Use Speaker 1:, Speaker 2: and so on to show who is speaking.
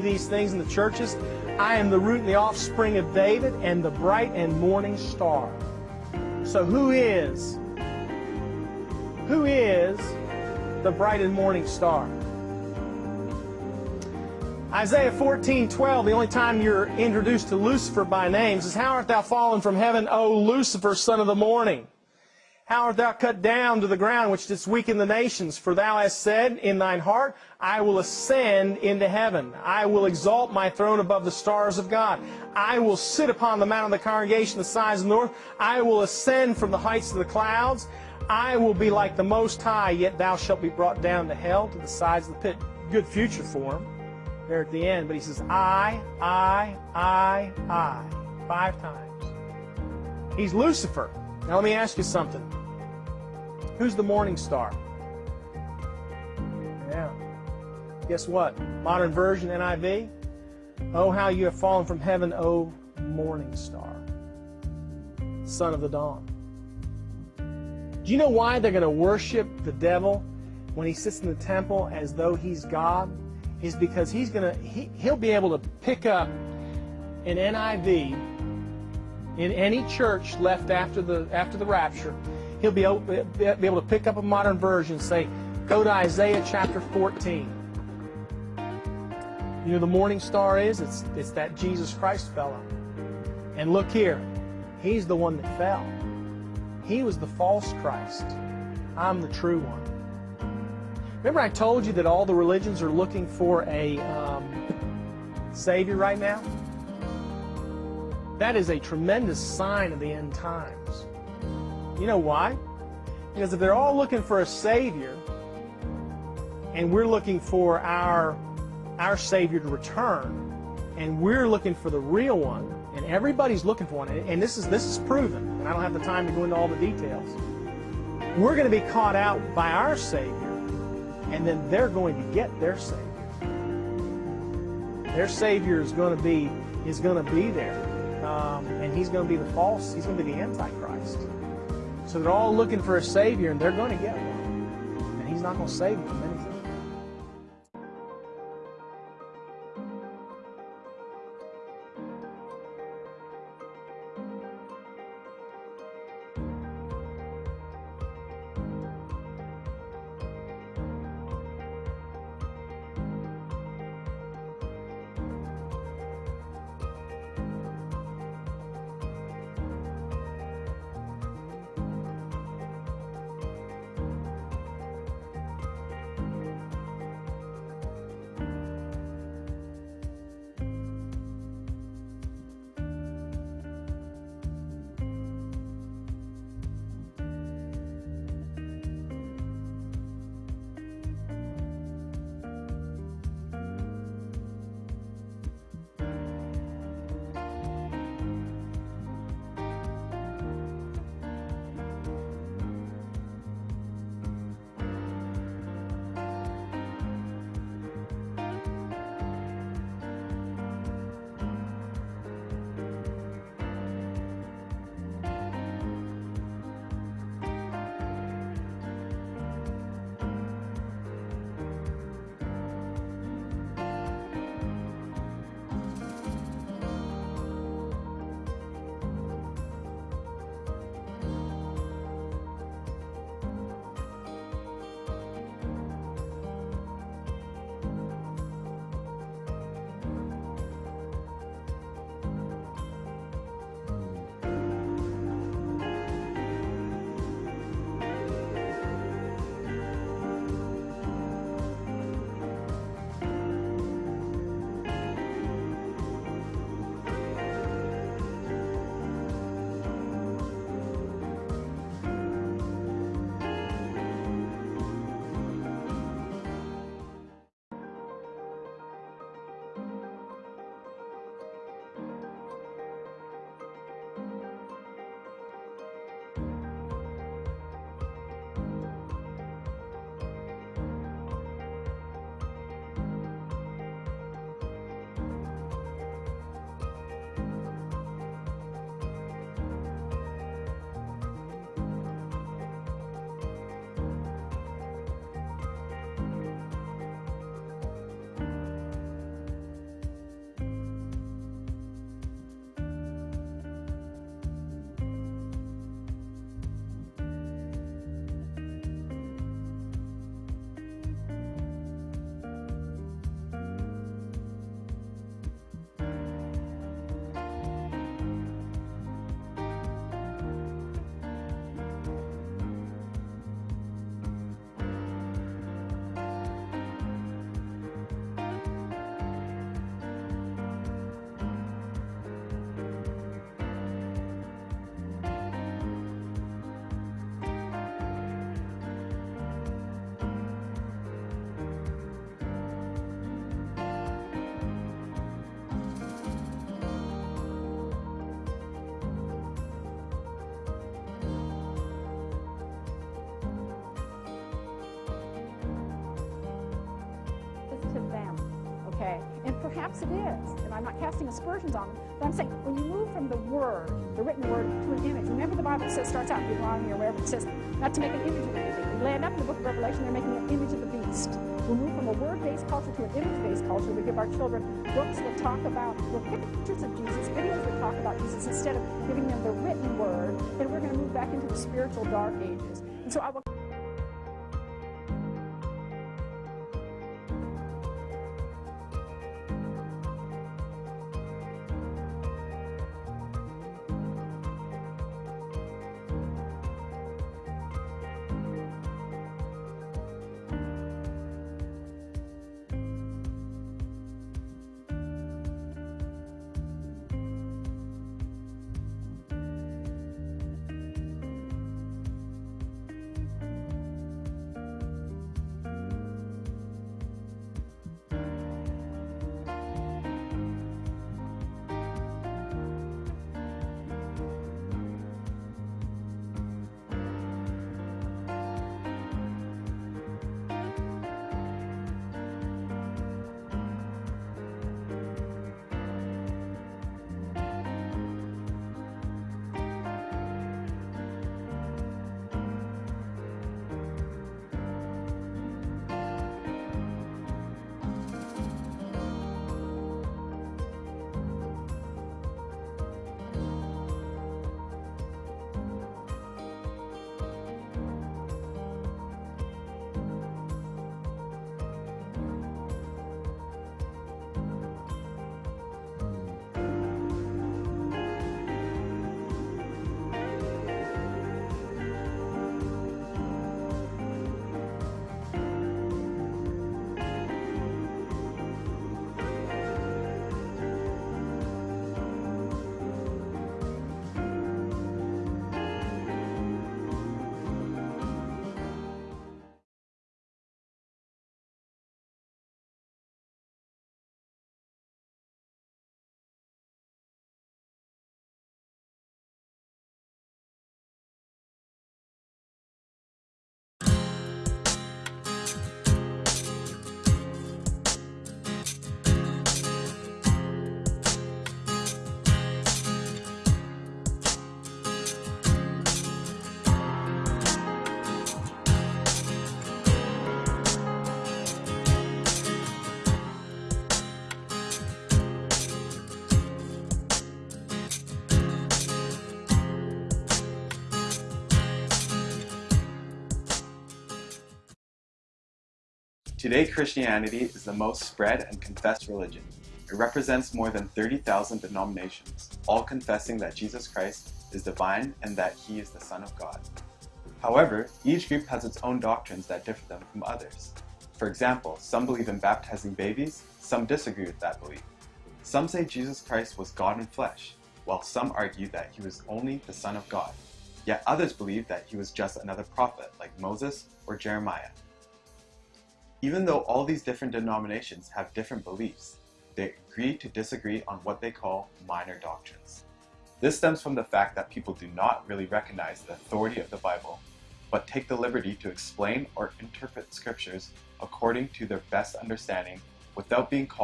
Speaker 1: these things in the churches. I am the root and the offspring of David and the bright and morning star. So who is who is the bright and morning star? Isaiah 14, 12, the only time you're introduced to Lucifer by names is, How art thou fallen from heaven, O Lucifer, son of the morning? How art thou cut down to the ground, which didst weaken the nations? For thou hast said in thine heart, I will ascend into heaven. I will exalt my throne above the stars of God. I will sit upon the mount of the congregation, the sides of the north. I will ascend from the heights of the clouds. I will be like the Most High, yet thou shalt be brought down to hell, to the sides of the pit. Good future for him there at the end, but he says, I, I, I, I, five times. He's Lucifer. Now let me ask you something. Who's the morning star? Yeah. Guess what? Modern version NIV. Oh, how you have fallen from heaven, O morning star, son of the dawn. Do you know why they're going to worship the devil when he sits in the temple as though he's God? is because he's gonna he, he'll be able to pick up an NIV in any church left after the after the rapture. He'll be able, be able to pick up a modern version, say, go to Isaiah chapter 14. You know the morning star is? It's it's that Jesus Christ fellow. And look here, he's the one that fell. He was the false Christ. I'm the true one. Remember I told you that all the religions are looking for a um, Savior right now? That is a tremendous sign of the end times. You know why? Because if they're all looking for a Savior, and we're looking for our, our Savior to return, and we're looking for the real one, and everybody's looking for one, and this is, this is proven, and I don't have the time to go into all the details, we're going to be caught out by our Savior and then they're going to get their Savior. Their Savior is going to be is going to be there, um, and he's going to be the false. He's going to be the Antichrist. So they're all looking for a Savior, and they're going to get one, and he's not going to save them anything.
Speaker 2: Perhaps it is, and I'm not casting aspersions on them, but I'm saying when you move from the word, the written word, to an image, remember the Bible says, starts out Deuteronomy or wherever it says, not to make an image of anything. We land up in the book of Revelation, they're making an image of the beast. We move from a word-based culture to an image-based culture. We give our children books that talk about, well, pictures of Jesus, videos that talk about Jesus, instead of giving them the written word, and we're going to move back into the spiritual dark ages. And so I will
Speaker 3: Today, Christianity is the most spread and confessed religion. It represents more than 30,000 denominations, all confessing that Jesus Christ is divine and that he is the Son of God. However, each group has its own doctrines that differ them from others. For example, some believe in baptizing babies, some disagree with that belief. Some say Jesus Christ was God in flesh, while some argue that he was only the Son of God. Yet others believe that he was just another prophet like Moses or Jeremiah. Even though all these different denominations have different beliefs, they agree to disagree on what they call minor doctrines. This stems from the fact that people do not really recognize the authority of the Bible, but take the liberty to explain or interpret scriptures according to their best understanding without being called